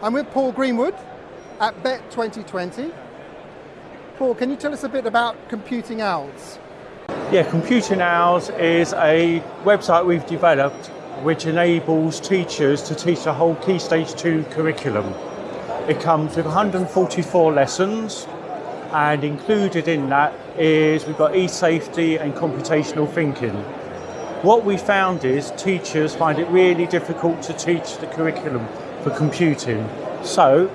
I'm with Paul Greenwood at Bett 2020. Paul, can you tell us a bit about Computing Owls? Yeah, Computing Owls is a website we've developed which enables teachers to teach the whole Key Stage 2 curriculum. It comes with 144 lessons and included in that is we've got e-safety and computational thinking. What we found is teachers find it really difficult to teach the curriculum for computing. So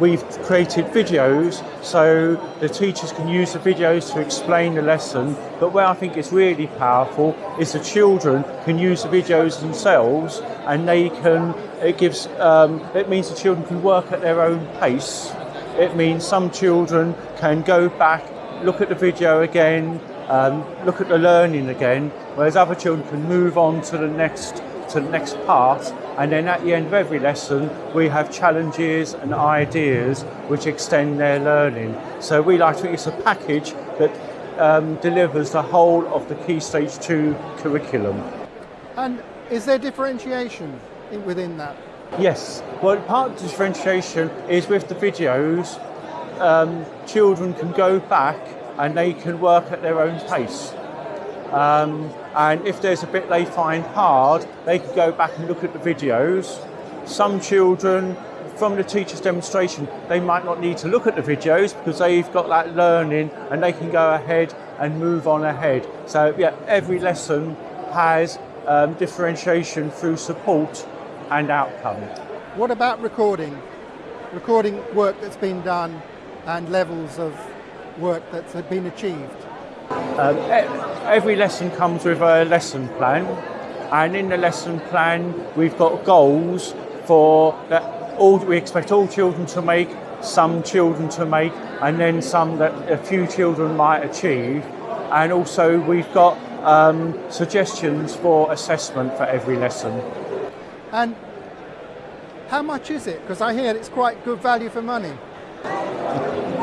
we've created videos so the teachers can use the videos to explain the lesson but where I think it's really powerful is the children can use the videos themselves and they can it gives um, it means the children can work at their own pace it means some children can go back look at the video again um, look at the learning again whereas other children can move on to the next to the next part and then at the end of every lesson we have challenges and ideas which extend their learning. So we like to think it's a package that um, delivers the whole of the Key Stage 2 curriculum. And is there differentiation within that? Yes, well part of the differentiation is with the videos um, children can go back and they can work at their own pace. Um, and if there's a bit they find hard, they can go back and look at the videos. Some children, from the teacher's demonstration, they might not need to look at the videos because they've got that learning and they can go ahead and move on ahead. So yeah, every lesson has um, differentiation through support and outcome. What about recording? Recording work that's been done and levels of work that's been achieved? Um, every lesson comes with a lesson plan and in the lesson plan we've got goals for that all we expect all children to make some children to make and then some that a few children might achieve. And also we've got um, suggestions for assessment for every lesson. And how much is it? Because I hear it's quite good value for money.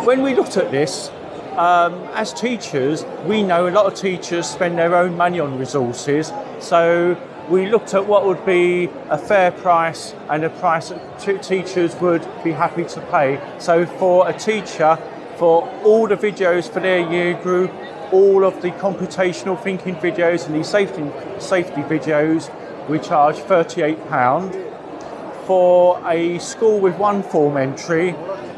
When we looked at this um, as teachers, we know a lot of teachers spend their own money on resources, so we looked at what would be a fair price and a price that teachers would be happy to pay. So for a teacher, for all the videos for their year group, all of the computational thinking videos and the safety, safety videos, we charge £38. For a school with one form entry,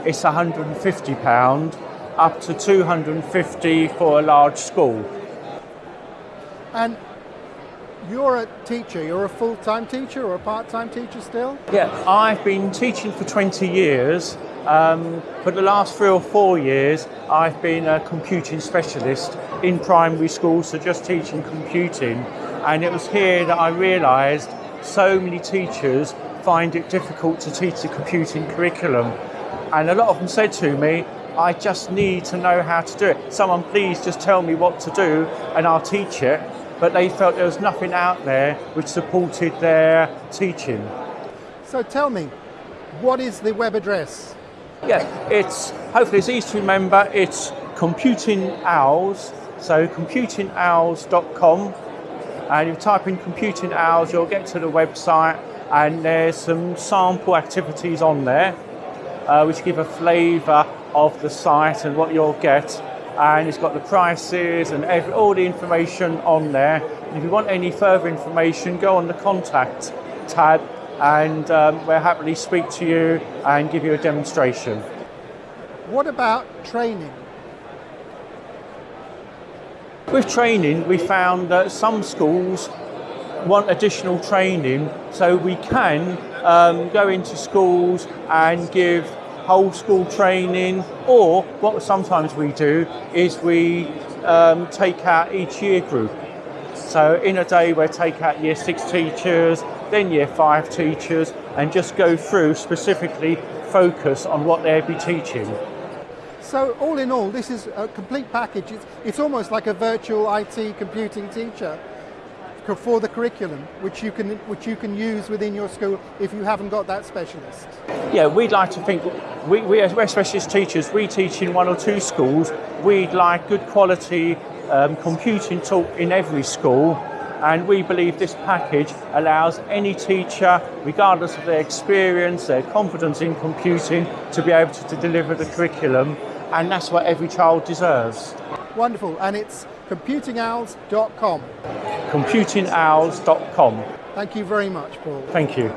it's £150 up to 250 for a large school. And you're a teacher, you're a full-time teacher or a part-time teacher still? Yeah, I've been teaching for 20 years. Um, for the last three or four years, I've been a computing specialist in primary schools, so just teaching computing. And it was here that I realised so many teachers find it difficult to teach the computing curriculum. And a lot of them said to me, I just need to know how to do it. Someone please just tell me what to do and I'll teach it. But they felt there was nothing out there which supported their teaching. So tell me, what is the web address? Yeah, it's hopefully it's easy to remember. It's Computing Owls, so computingowls.com. And you type in Computing Owls, you'll get to the website and there's some sample activities on there uh, which give a flavour of the site and what you'll get and it's got the prices and every, all the information on there. And if you want any further information, go on the contact tab and um, we'll happily speak to you and give you a demonstration. What about training? With training, we found that some schools want additional training, so we can um, go into schools and give whole school training, or what sometimes we do is we um, take out each year group. So in a day we take out year six teachers, then year five teachers, and just go through specifically focus on what they'll be teaching. So all in all, this is a complete package. It's, it's almost like a virtual IT computing teacher for the curriculum, which you can which you can use within your school if you haven't got that specialist. Yeah, we'd like to think we, we we're specialist teachers. We teach in one or two schools. We'd like good quality um, computing taught in every school, And we believe this package allows any teacher, regardless of their experience, their confidence in computing, to be able to, to deliver the curriculum. And that's what every child deserves. Wonderful. And it's computingowls.com. Computingowls.com. Thank you very much, Paul. Thank you.